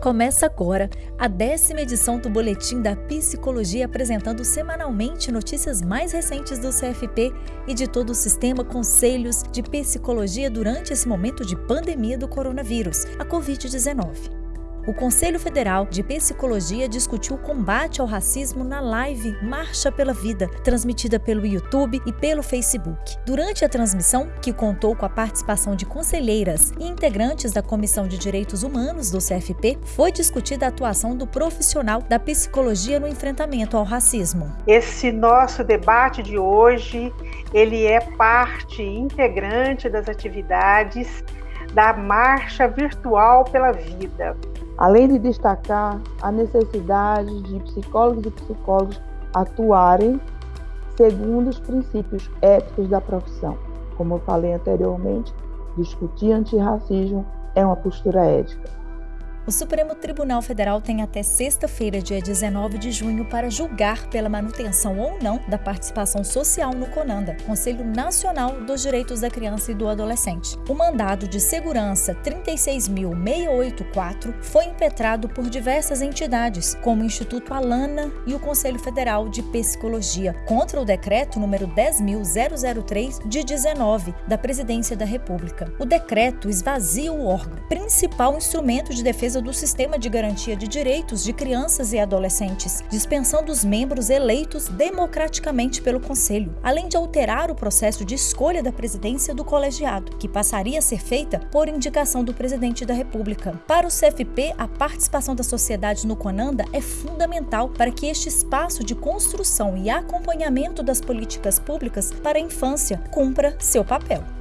Começa agora a décima edição do Boletim da Psicologia, apresentando semanalmente notícias mais recentes do CFP e de todo o sistema Conselhos de Psicologia durante esse momento de pandemia do coronavírus, a Covid-19 o Conselho Federal de Psicologia discutiu o combate ao racismo na live Marcha pela Vida, transmitida pelo YouTube e pelo Facebook. Durante a transmissão, que contou com a participação de conselheiras e integrantes da Comissão de Direitos Humanos do CFP, foi discutida a atuação do profissional da psicologia no enfrentamento ao racismo. Esse nosso debate de hoje, ele é parte integrante das atividades da Marcha Virtual pela Vida além de destacar a necessidade de psicólogos e psicólogos atuarem segundo os princípios éticos da profissão. Como eu falei anteriormente, discutir antirracismo é uma postura ética. O Supremo Tribunal Federal tem até sexta-feira, dia 19 de junho, para julgar pela manutenção ou não da participação social no CONANDA, Conselho Nacional dos Direitos da Criança e do Adolescente. O mandado de segurança 36.684 foi impetrado por diversas entidades, como o Instituto Alana e o Conselho Federal de Psicologia, contra o decreto número 10.003 de 19 da Presidência da República. O decreto esvazia o órgão, principal instrumento de defesa defesa do sistema de garantia de direitos de crianças e adolescentes, dispensando os membros eleitos democraticamente pelo Conselho, além de alterar o processo de escolha da presidência do colegiado, que passaria a ser feita por indicação do presidente da República. Para o CFP, a participação da sociedade no CONANDA é fundamental para que este espaço de construção e acompanhamento das políticas públicas para a infância cumpra seu papel.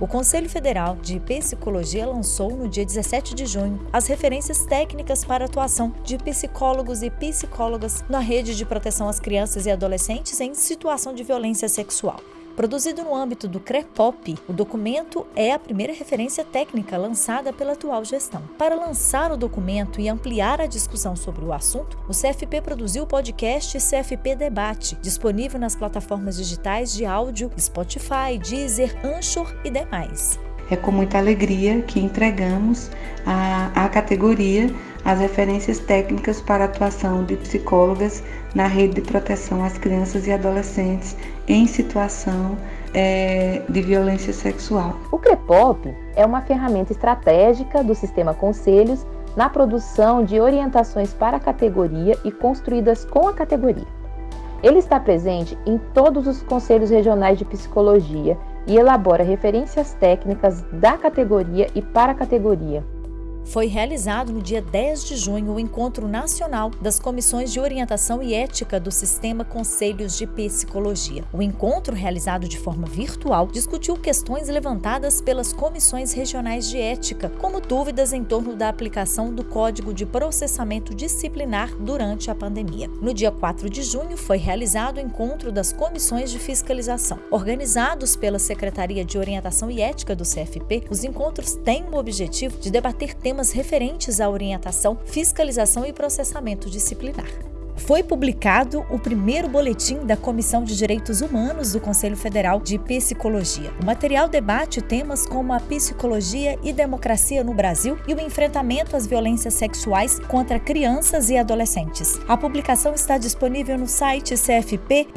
O Conselho Federal de Psicologia lançou no dia 17 de junho as referências técnicas para atuação de psicólogos e psicólogas na rede de proteção às crianças e adolescentes em situação de violência sexual. Produzido no âmbito do CREPOP, o documento é a primeira referência técnica lançada pela atual gestão. Para lançar o documento e ampliar a discussão sobre o assunto, o CFP produziu o podcast CFP Debate, disponível nas plataformas digitais de áudio Spotify, Deezer, Anchor e demais. É com muita alegria que entregamos à categoria as referências técnicas para a atuação de psicólogas na rede de proteção às crianças e adolescentes em situação é, de violência sexual. O CREPOP é uma ferramenta estratégica do sistema Conselhos na produção de orientações para a categoria e construídas com a categoria. Ele está presente em todos os conselhos regionais de psicologia e elabora referências técnicas da categoria e para a categoria, foi realizado no dia 10 de junho o Encontro Nacional das Comissões de Orientação e Ética do Sistema Conselhos de Psicologia. O encontro, realizado de forma virtual, discutiu questões levantadas pelas comissões regionais de ética, como dúvidas em torno da aplicação do Código de Processamento Disciplinar durante a pandemia. No dia 4 de junho foi realizado o encontro das comissões de fiscalização. Organizados pela Secretaria de Orientação e Ética do CFP, os encontros têm o objetivo de debater temas referentes à orientação, fiscalização e processamento disciplinar. Foi publicado o primeiro boletim da Comissão de Direitos Humanos do Conselho Federal de Psicologia. O material debate temas como a psicologia e democracia no Brasil e o enfrentamento às violências sexuais contra crianças e adolescentes. A publicação está disponível no site cfp.org.br.